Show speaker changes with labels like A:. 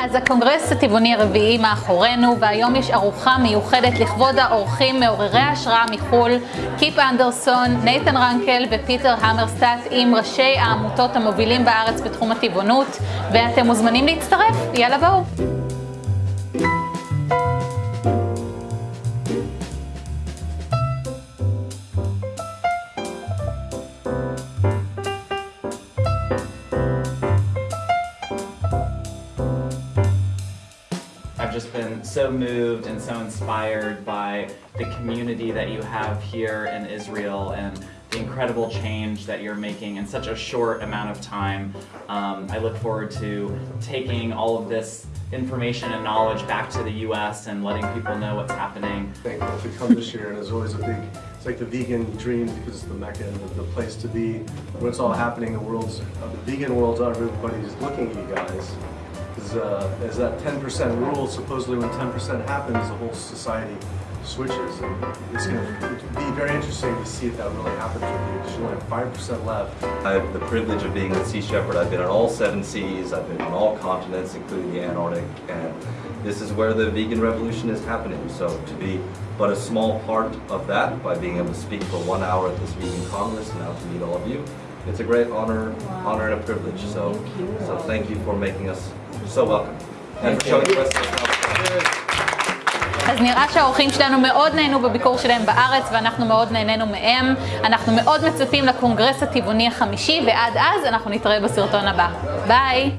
A: אז הקונגרס הטבעוני הרביעי מאחורינו, והיום יש ארוחה מיוחדת לכבוד האורחים מעוררי ההשראה מחו"ל, קיפ אנדרסון, נייתן רנקל ופיטר המרסטאט עם ראשי העמותות המובילים בארץ בתחום הטבעונות, ואתם מוזמנים להצטרף, יאללה בואו.
B: Just been so moved and so inspired by the community that you have here in Israel and the incredible change that you're making in such a short amount of time. Um, I look forward to taking all of this information and knowledge back to the US and letting people know what's happening.
C: thankful to come this year, and it's always a big, it's like the vegan dream because it's the mecca and the, the place to be. When it's all happening, the world's, uh, the vegan world's everybody's looking at you guys. Because uh, as that 10% rule, supposedly when 10% happens, the whole society switches. And it's going to be very interesting to see if that really happens with you, because you only have 5% left.
D: I have the privilege of being a Sea Shepherd. I've been on all seven seas, I've been on all continents, including the Antarctic, and this is where the vegan revolution is happening. So to be but a small part of that by being able to speak for one hour at this vegan congress and now to meet all of you, it's a great honor, honor and a privilege. So, so thank you for making us so welcome and for showing the rest of us.
A: אז נראה שהאורחים שלנו מאוד נהנו בביקור שלהם בארץ ואנחנו מאוד נהנינו מהם. אנחנו מאוד מצפים לקונגרס הטבעוני החמישי ועד אז אנחנו נתראה בסרטון הבא. ביי!